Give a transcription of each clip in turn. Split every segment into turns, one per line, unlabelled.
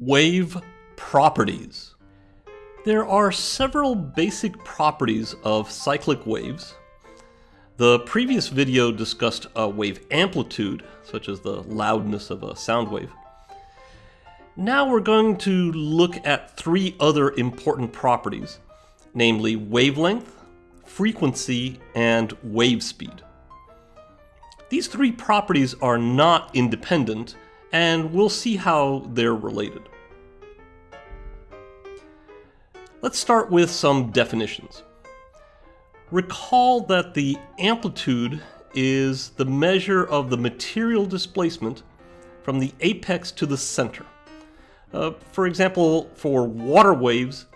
Wave properties. There are several basic properties of cyclic waves. The previous video discussed a wave amplitude, such as the loudness of a sound wave. Now we're going to look at three other important properties, namely wavelength, frequency, and wave speed. These three properties are not independent, and we'll see how they're related. Let's start with some definitions. Recall that the amplitude is the measure of the material displacement from the apex to the center. Uh, for example, for water waves,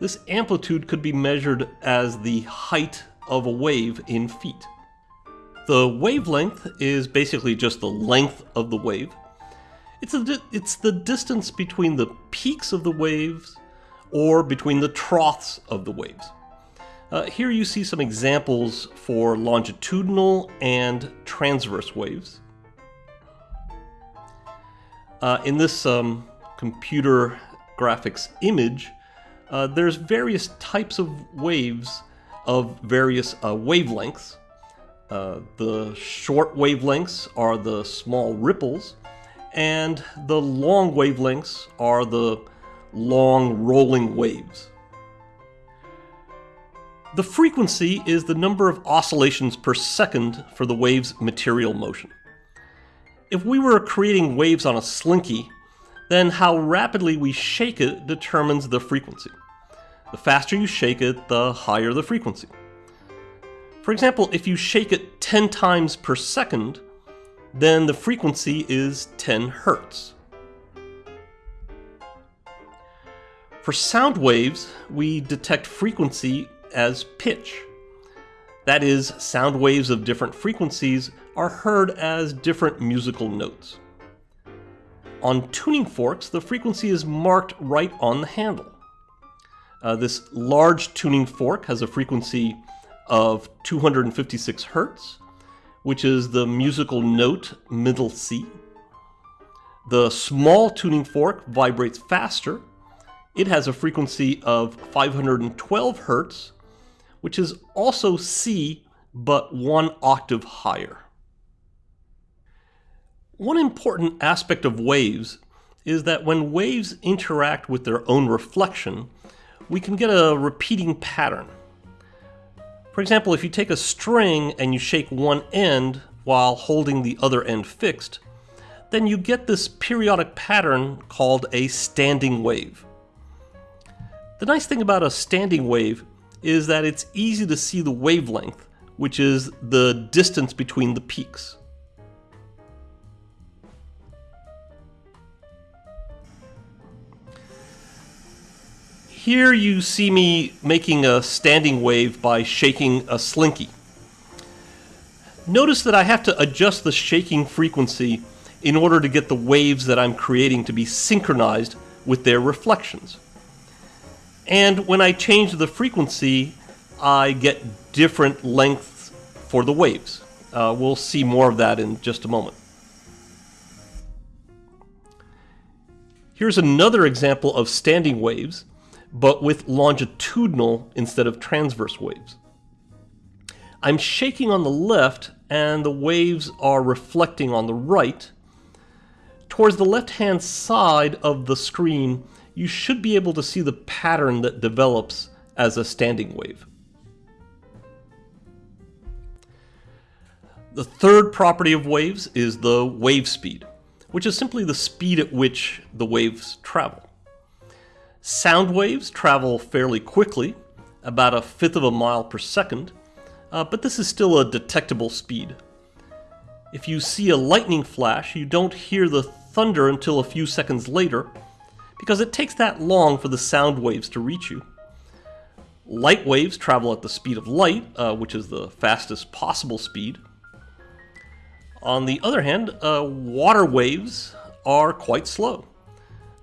this amplitude could be measured as the height of a wave in feet. The wavelength is basically just the length of the wave. It's, a, it's the distance between the peaks of the waves or between the troughs of the waves. Uh, here you see some examples for longitudinal and transverse waves. Uh, in this um, computer graphics image, uh, there's various types of waves of various uh, wavelengths. Uh, the short wavelengths are the small ripples, and the long wavelengths are the long rolling waves. The frequency is the number of oscillations per second for the wave's material motion. If we were creating waves on a slinky, then how rapidly we shake it determines the frequency. The faster you shake it, the higher the frequency. For example, if you shake it 10 times per second, then the frequency is 10 hertz. For sound waves, we detect frequency as pitch. That is, sound waves of different frequencies are heard as different musical notes. On tuning forks, the frequency is marked right on the handle. Uh, this large tuning fork has a frequency of 256 hertz, which is the musical note middle C. The small tuning fork vibrates faster. It has a frequency of 512 hertz, which is also C, but one octave higher. One important aspect of waves is that when waves interact with their own reflection, we can get a repeating pattern. For example, if you take a string and you shake one end while holding the other end fixed, then you get this periodic pattern called a standing wave. The nice thing about a standing wave is that it's easy to see the wavelength, which is the distance between the peaks. Here you see me making a standing wave by shaking a slinky. Notice that I have to adjust the shaking frequency in order to get the waves that I'm creating to be synchronized with their reflections. And when I change the frequency, I get different lengths for the waves. Uh, we'll see more of that in just a moment. Here's another example of standing waves but with longitudinal instead of transverse waves. I'm shaking on the left and the waves are reflecting on the right. Towards the left-hand side of the screen, you should be able to see the pattern that develops as a standing wave. The third property of waves is the wave speed, which is simply the speed at which the waves travel. Sound waves travel fairly quickly, about a fifth of a mile per second, uh, but this is still a detectable speed. If you see a lightning flash, you don't hear the thunder until a few seconds later, because it takes that long for the sound waves to reach you. Light waves travel at the speed of light, uh, which is the fastest possible speed. On the other hand, uh, water waves are quite slow.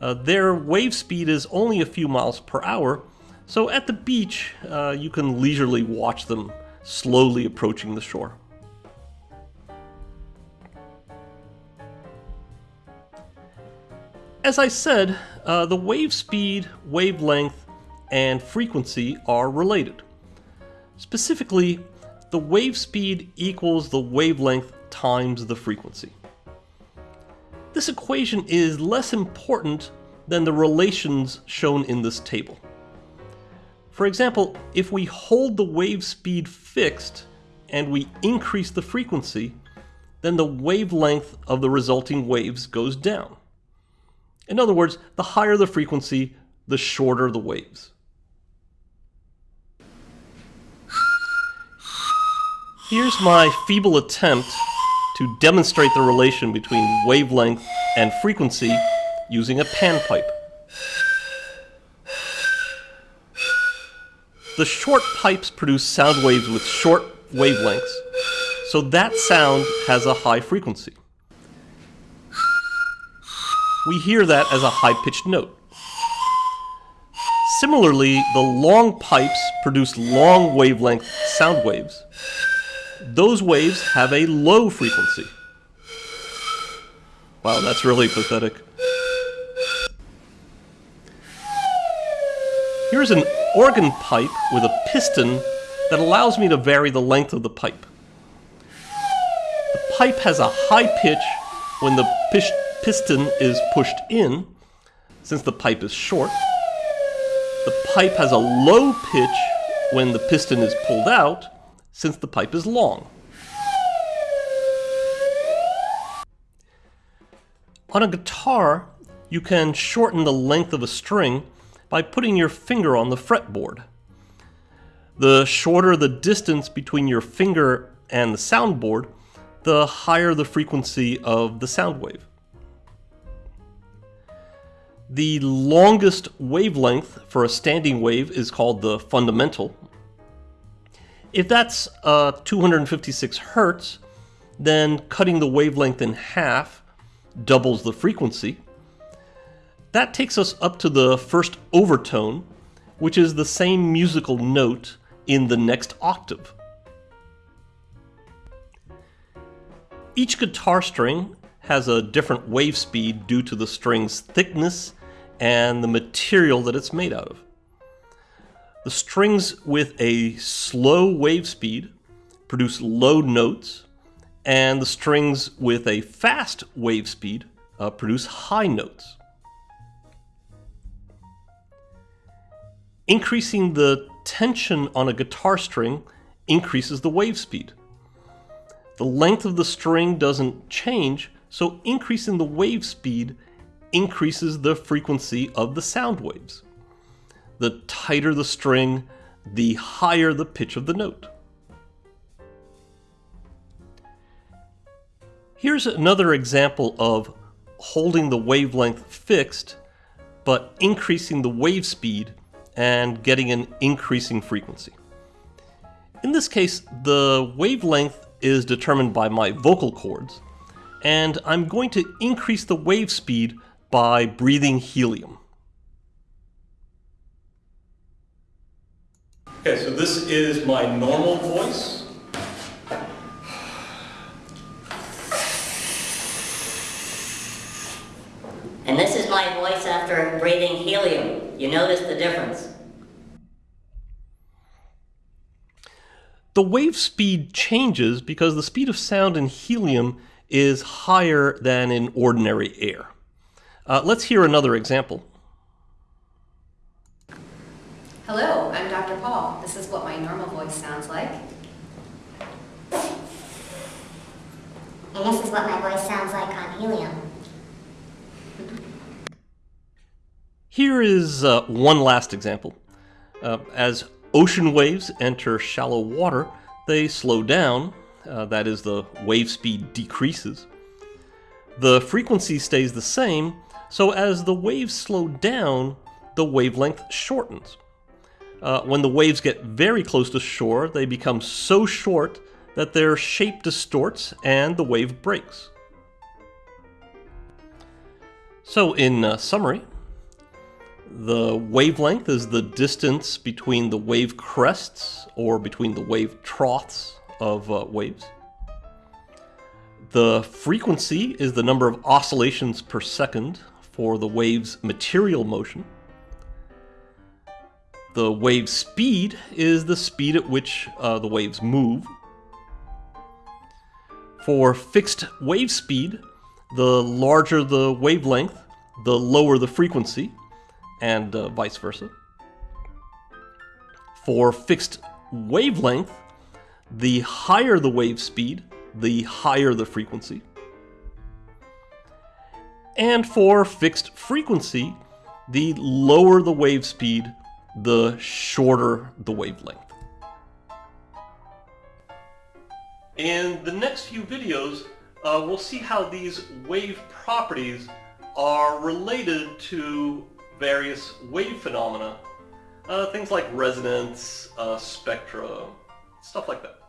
Uh, their wave speed is only a few miles per hour, so at the beach uh, you can leisurely watch them slowly approaching the shore. as I said, uh, the wave speed, wavelength, and frequency are related. Specifically, the wave speed equals the wavelength times the frequency. This equation is less important than the relations shown in this table. For example, if we hold the wave speed fixed and we increase the frequency, then the wavelength of the resulting waves goes down. In other words, the higher the frequency, the shorter the waves. Here's my feeble attempt to demonstrate the relation between wavelength and frequency using a panpipe. The short pipes produce sound waves with short wavelengths, so that sound has a high frequency. We hear that as a high-pitched note. Similarly, the long pipes produce long wavelength sound waves. Those waves have a low frequency. Wow, that's really pathetic. Here's an organ pipe with a piston that allows me to vary the length of the pipe. The pipe has a high pitch when the piston is pushed in, since the pipe is short. The pipe has a low pitch when the piston is pulled out, since the pipe is long. On a guitar, you can shorten the length of a string by putting your finger on the fretboard. The shorter the distance between your finger and the soundboard, the higher the frequency of the sound wave. The longest wavelength for a standing wave is called the fundamental. If that's uh, 256 hertz, then cutting the wavelength in half doubles the frequency. That takes us up to the first overtone, which is the same musical note in the next octave. Each guitar string has a different wave speed due to the string's thickness and the material that it's made out of. The strings with a slow wave speed produce low notes, and the strings with a fast wave speed uh, produce high notes. Increasing the tension on a guitar string increases the wave speed. The length of the string doesn't change, so increasing the wave speed increases the frequency of the sound waves. The tighter the string, the higher the pitch of the note. Here's another example of holding the wavelength fixed, but increasing the wave speed and getting an increasing frequency. In this case, the wavelength is determined by my vocal cords, and I'm going to increase the wave speed by breathing helium. Okay, so this is my normal voice.
And this is my voice after breathing helium. You notice the difference?
The wave speed changes because the speed of sound in helium is higher than in ordinary air. Uh, let's hear another example.
Hello, I'm Dr. Paul. This is what my normal voice sounds like.
This is what my voice sounds like on helium.
Here is uh, one last example. Uh, as ocean waves enter shallow water, they slow down, uh, that is, the wave speed decreases. The frequency stays the same, so as the waves slow down, the wavelength shortens. Uh, when the waves get very close to shore, they become so short that their shape distorts and the wave breaks. So in uh, summary, the wavelength is the distance between the wave crests or between the wave troughs of uh, waves. The frequency is the number of oscillations per second for the wave's material motion. The wave speed is the speed at which uh, the waves move. For fixed wave speed, the larger the wavelength, the lower the frequency, and uh, vice versa. For fixed wavelength, the higher the wave speed, the higher the frequency. And for fixed frequency, the lower the wave speed, the shorter the wavelength. In the next few videos, uh, we'll see how these wave properties are related to various wave phenomena. Uh, things like resonance, uh, spectra, stuff like that.